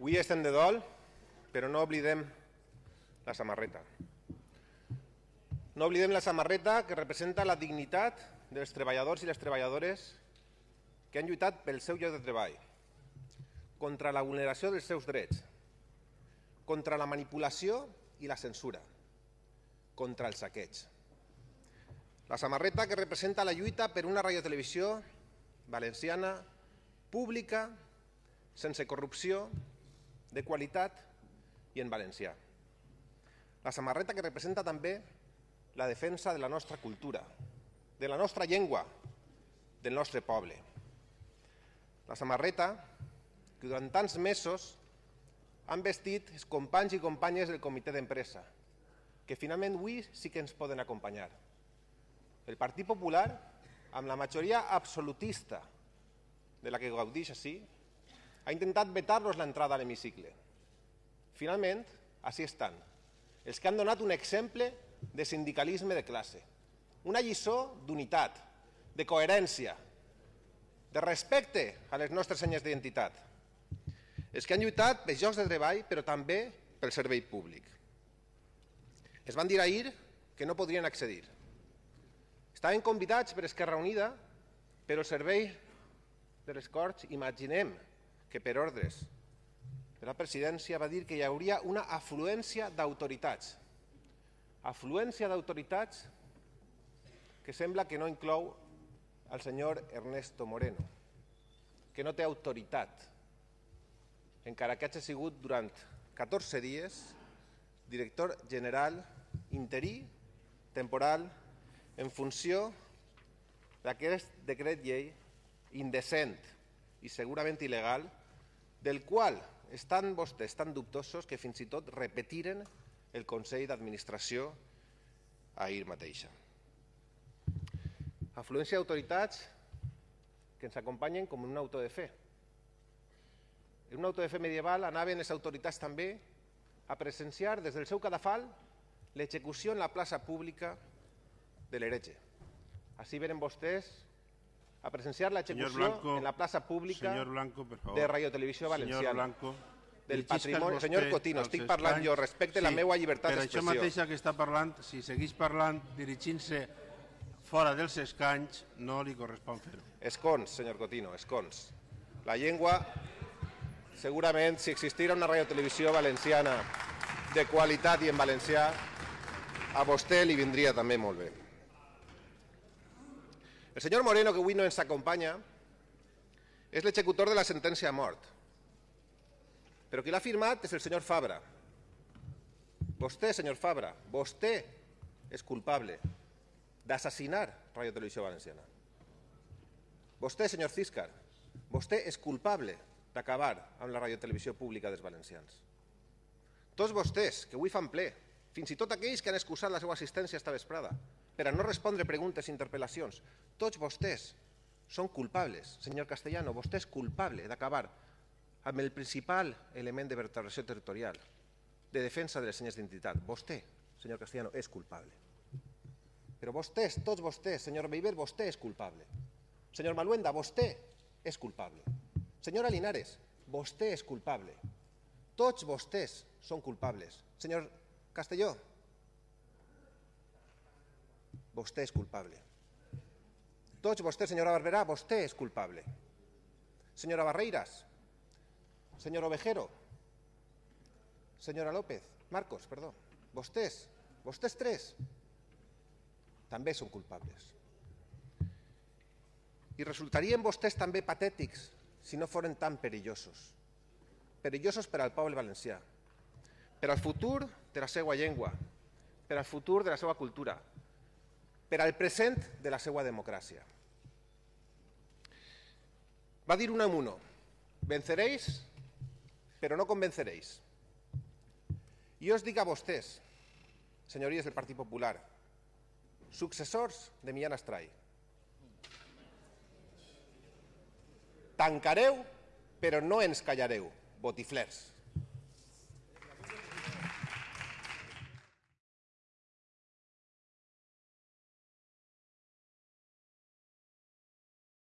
Avui estem de dol, però no oblidem la samarreta. No oblidem la samarreta que representa la dignitat dels treballadors i les treballadores que han lluitat pel seu lloc de treball, contra la vulneració dels seus drets, contra la manipulació i la censura, contra el saqueig. La samarreta que representa la lluita per una radiotelevisió valenciana, pública, sense corrupció, de qualitat i en valencià. La samarreta que representa també la defensa de la nostra cultura, de la nostra llengua, del nostre poble. La samarreta que durant tants mesos han vestit els companys i companyes del comitè d'empresa, que finalment avui sí que ens poden acompanyar. El Partit Popular, amb la majoria absolutista de la que gaudix així, ha intentat vetar-los l'entrada a l'hemicicle. Finalment, així estan, els que han donat un exemple de sindicalisme de classe, una lliçó d'unitat, de coherència, de respecte a les nostres senyes d'identitat, els que han lluitat pels llocs de treball, però també pel servei públic. Es van dir ahir que no podrien accedir. Estaven convidats per Esquerra Unida, però el servei de les Corts, imaginem que per ordres de la presidència va dir que hi hauria una afluència d'autoritats. Afluència d'autoritats que sembla que no inclou el senyor Ernesto Moreno, que no té autoritat, encara que hagi sigut durant 14 dies director general interí, temporal, en funció d'aquest decret llei indecent i segurament il·legal, del qual estan vostès tan dubtosos que fins i tot repetiren el Consell d'Administració ahir mateixa. Afluència d'autoritats que ens acompanyen com un auto de fe. En un auto de fe medieval anaven les autoritats també a presenciar des del seu cadafal l'execució en la plaça pública de l'heretge. Així venen vostès a presenciar l'execució en la plaça pública señor Blanco, favor. de Radio Televisió Valenciana. Senyor Blanco, del patrimoni. vostè Senyor Cotino, estic parlant jo, respecte la meua llibertat Per això d'expressió. mateixa que està parlant, si segueix parlant dirigint-se fora dels escanys, no li correspon fer-ho. Escons, senyor Cotino, escons. La llengua, segurament, si existira una radiotelevisió valenciana de qualitat i en valencià, a vostè li vindria també molt bé. El senyor Moreno, que avui no ens acompanya, és l'executor de la sentència a mort. Però qui l'ha firmat és el senyor Fabra. Vostè, senyor Fabra, vostè és culpable d'assassinar Radio Televisió Valenciana. Vostè, senyor Císcar, vostè és culpable d'acabar amb la radiotelevisió pública dels valencians. Tots vostès, que avui fan ple, fins i tot aquells que han excusat la seva assistència esta vesprada, per a no respondre preguntes i interpel·lacions, tots vostès són culpables. Senyor Castellano, vostè és culpable d'acabar amb el principal element de vertebració territorial, de defensa de les senyes d'identitat. Vostè, senyor Castellano, és culpable. Però vostès, tots vostès, senyor Beiber, vostè és culpable. Senyor Maluenda, vostè és culpable. Senyora Linares, vostè és culpable. Tots vostès són culpables. Senyor Castelló, vostè és culpable. Tots vostès, senyora Barberà, vostè és culpable. Senyora Barreiras, senyor Ovejero, senyora López, Marcos, perdó, vostès, vostès tres, també són culpables. I resultarien vostès també patètics si no foren tan perillosos. Perillosos per al poble valencià, per al futur de la seva llengua, per al futur de la seva cultura, per al present de la seva democràcia. Va dir un amuno, venceréis, però no convenceréis. I us dic a vostès, senyories del Partit Popular, successors de Millán Astray, tancareu, però no ens callareu, botiflers.